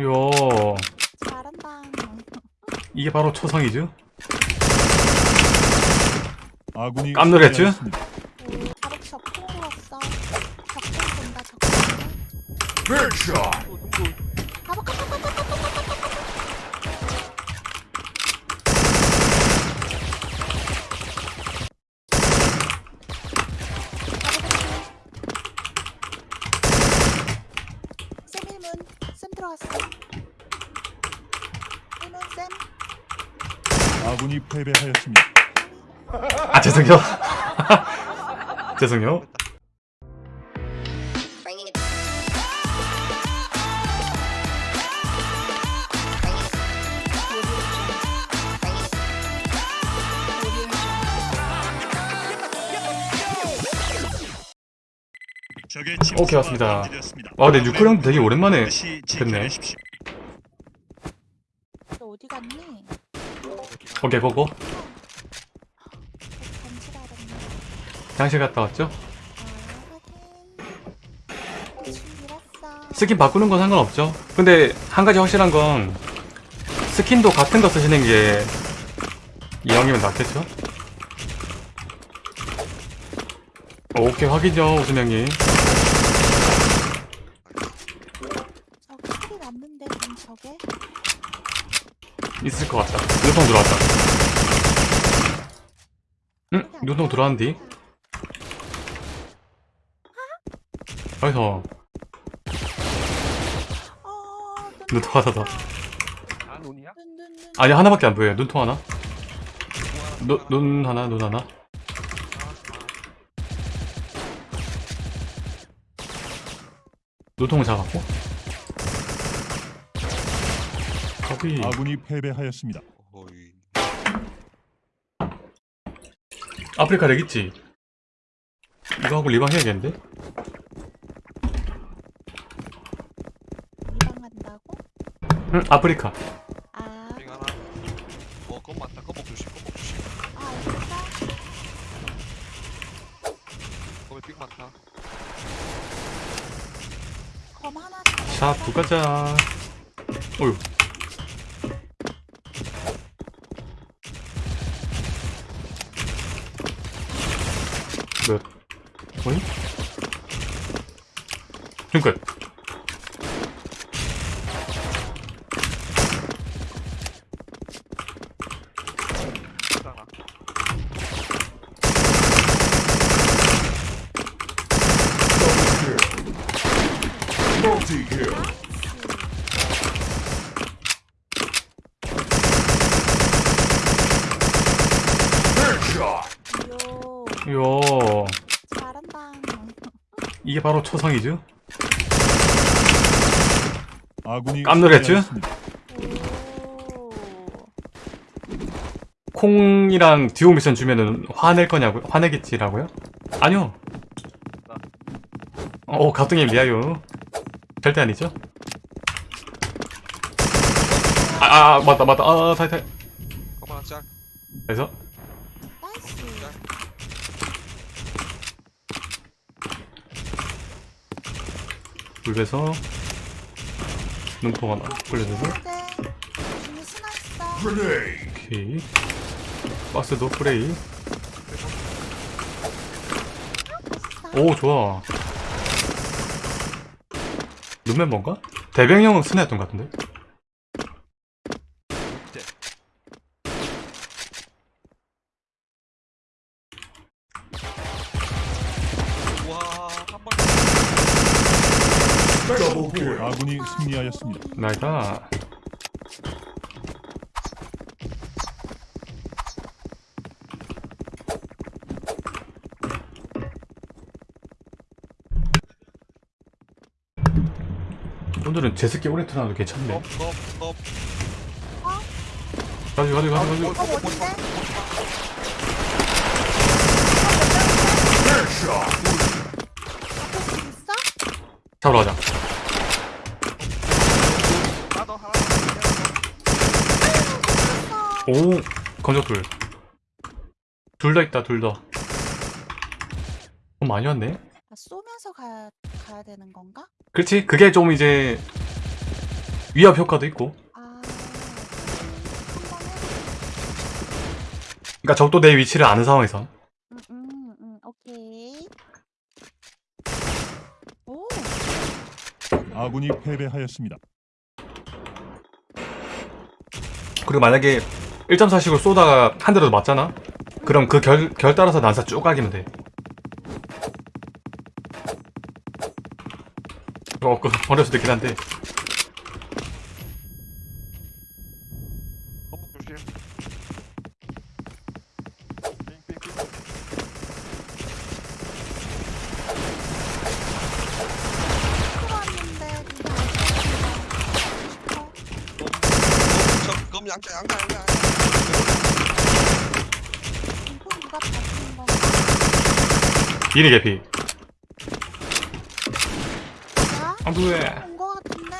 요 잘한다. 이게 바로 초성이죠? 아군이 깜놀했죠? 바로 적공 왔어. 적공 본다 적공. 아군이 패배하였습니다. 아 죄송해요 죄송해요. 오케이 왔습니다 와 근데 뉴클 형도 되게 오랜만에 됐네 너 어디 갔니? 오케이 알았네 장실 갔다 왔죠? 스킨 바꾸는 건 상관없죠 근데 한 가지 확실한 건 스킨도 같은 거 쓰시는 게 이왕이면 낫겠죠? 오케이 확인요 우승 형님 저기 소리 났는데 그럼 저게? 있을 것 같다. 눈통 들어왔다. 응? 눈통 들어왔는디? 어디서. 어 눈통 하나 더. 아 눈이야? 눈눈눈 아니 하나밖에 안 보여요. 눈통 하나? 눈, 눈 하나? 눈 하나? 눈통을 잡았고 커피 아군이 패배하였습니다. 어이. 아프리카 렉 있지? 이거 하고 리방 해야겠는데? 리방 간다고? 응 아프리카. 아, 빙 하나. 어 그건 맞다. 꺼먹 조심 꺼먹 조심. 아 알겠어 거기 빙 많다. 검 하나 자 두 가자 어휴 몇 포인? 지금 끝. 이야 이게 바로 초성이죠? 아군이 깜놀했죠? 콩이랑 듀오 미션 주면은 화낼 거냐고요? 화내겠지라고요? 아니요. 오, 가등님 리아요. 절대 아니죠? 아, 아 맞다, 맞다. 아, 타이, 타이. 검 하나 짤 그래서, 불에서 눈포가 나 플레이에서 오케이 박스도 프레이 오 좋아 눈맨 뭔가? 대뱅형은 스네였던 것 같은데? 아군이 승리하였습니다. 나이가 오늘은 제습기 오래 틀어놔도 괜찮네 어? Headshot. 앞에 줄 있어? 잡으러 가자 나도 하나 오 건조불 둘다 있다 둘다 어 많이 왔네 아, 쏘면서 가야, 가야 되는 건가? 그렇지 그게 좀 이제 위협 효과도 있고 아. 그러니까 적도 내 위치를 아는 상황에서 음, 음, 음, 오케이. 오, 아군이 패배하였습니다. 그리고 만약에 1.4식으로 쏘다가 한 대라도 맞잖아? 그럼 그 결, 결 따라서 난사 쭉 가기면 돼. 어, 그, 어려울 수도 있긴 한데. 양자 양자 이리 개피. 야? 안 돼. 온거 같은데?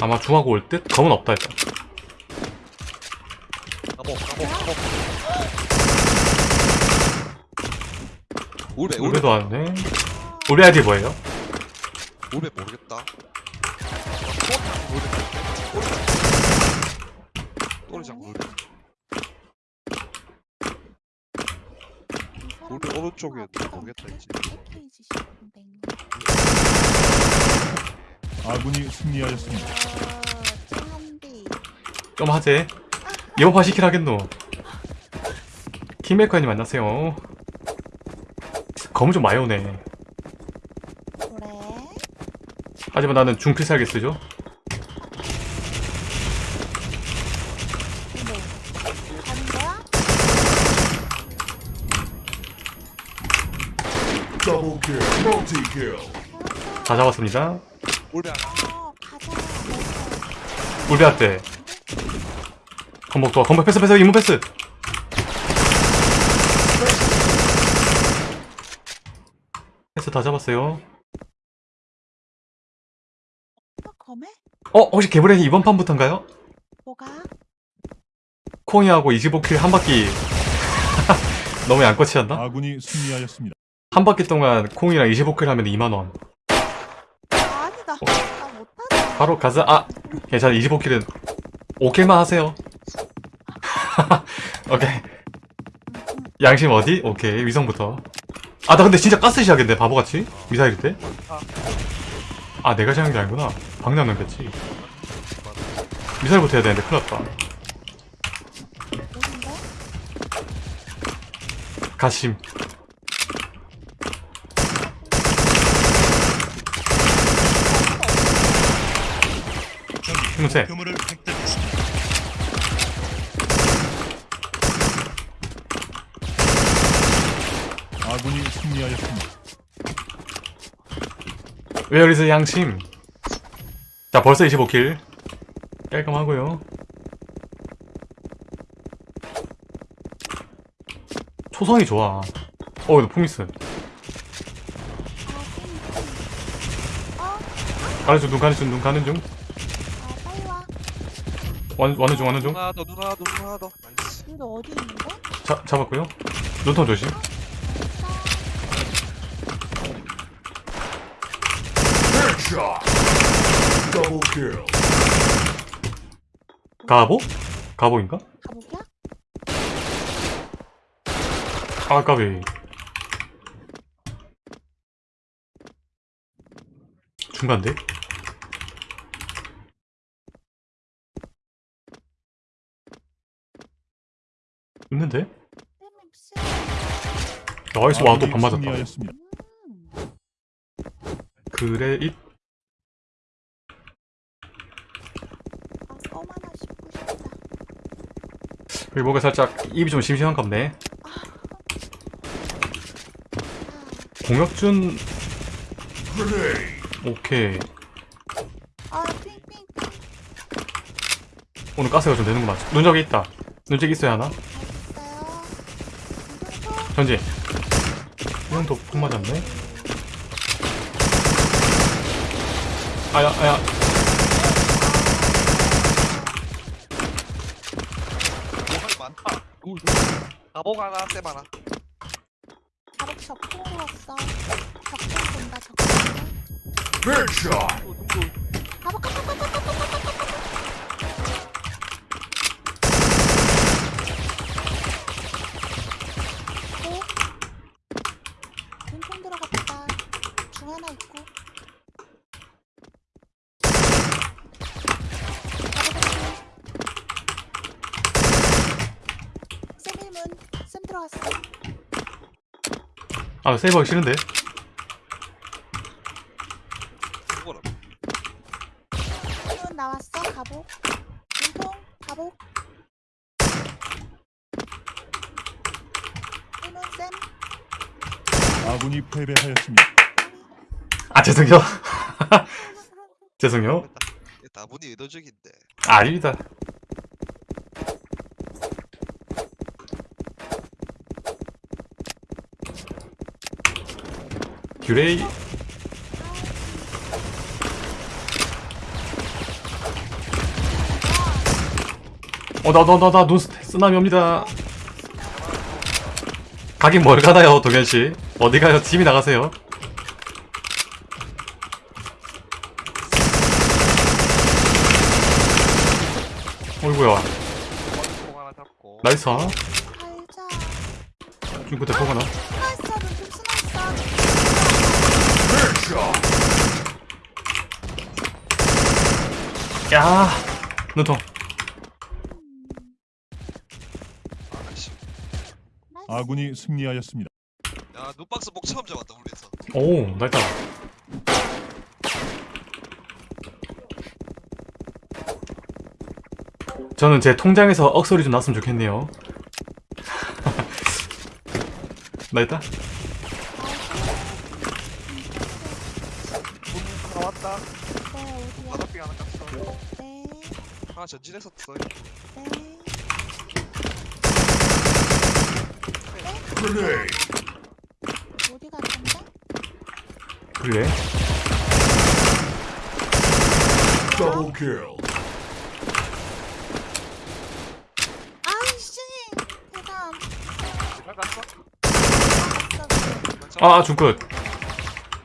아마 중하고 올 듯? 검은 없다, 감옥 울베 울베 울베도 왔네. 울베 아이디 뭐예요? 울베 모르겠다 울베 또리장 울베 울베 오른쪽에 모르겠다 이제. 아군이 승리하였습니다. 어. 좀 하재. 판 시킬 하겠노. 킹메이커님 만나세요. 검은 좀 많이 오네. 그래? 하지만 나는 중필살기 쓰죠. 근데 가는 거야? Double kill. Multi kill. 다 잡았습니다. 울베 하나 어, 가자. 어서. 울베 할때 건복 도와. 건복 패스 패스 이문 패스. 패스 다 잡았어요. 어? 어 혹시 개브레이 이번 판부터인가요? 뭐가? 콩이하고 25킬 한 바퀴 너무 양꼬치였나? 아군이 승리하였습니다. 한 바퀴 동안 콩이랑 25킬 하면 2만원. 아, 아니다. 나 못하지. 바로 가자. 아 괜찮아 25킬은 5킬만 하세요. 오케이. 양심 어디? 오케이 위성부터. 아 나 근데 진짜 가스 시작인데 바보같이? 미사일 때 아 내가 시작한 게 아니구나. 방향 넘겼지. 미사일부터 해야 되는데 큰일 났다. 어딘데? 가심 표물을 획득했습니다. 아군이 승리하였습니다. Where is 양심 자 벌써 25킬 깔끔하고요 초성이 좋아 어 이거. 어? 가는 중눈 가는 중눈 가는 중. 완, 와는 중 와는 중 누나 더 누나 더 누나 더 나이스 근데 어디 있는데? 자, 잡았고요 눈턴 조심. 가보? 가보인가? 가보기야? 아 까비 중간데? 있는데? 쌤, 나이스 와또 아군이 반 맞았다 승리하였습니다. 음. 그래 잇 아. 여기 뭔가 살짝 입이 좀 심심한 갑네 공혁준 Grenade. 오케이 아. 오늘 가스가 좀 되는구나 눈적이 있다 눈적 있어야 하나? 전지. 이형도 푹 맞았네. 아야 아야. 많다 가복 하나 쌤 하나. 바로 적통으로 왔어. 적통 본다. 또눈도 바로 고. 눈통 들어갔다. 중 하나 있고. 쌤 1문. 쌤 들어왔어. 아 세이브 하기 싫은데 누구라 1문 나왔어. 가복. 눈통. 가복. 1문 쌤. 아군이 패배하였습니다. 아 죄송해요 죄송해요 다분히 의도적인데 아, 아닙니다 규레이 어나 나나나눈 쓰나미 옵니다. 가긴 뭘 가나요 동현씨? 어디 가요? 팀이 나가세요. 어이구야. 잡고. 나이스. 하 갈자. 중구 대포가 나 야 눈통. 아군이 승리하였습니다. 야 눈박스 목 처음 잡았다 우리에서 오 나이다 저는 제 통장에서 억소리 좀 났으면 좋겠네요 나이다 하나 전진했었어 네. Grenade. 어디 갔던데? 그래 Double kill. 아이씨! 대단. 잘 갔어? 갔어. 아 중끝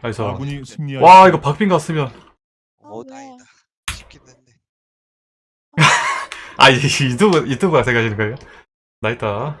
나이스 아군이 승리하였습니다. 와 이거 박빙 갔으면 오 아, 왜? 다행이다 쉽긴 했네 아 이- 유튜브 유튜브가 생각하시는 거예요? 나이다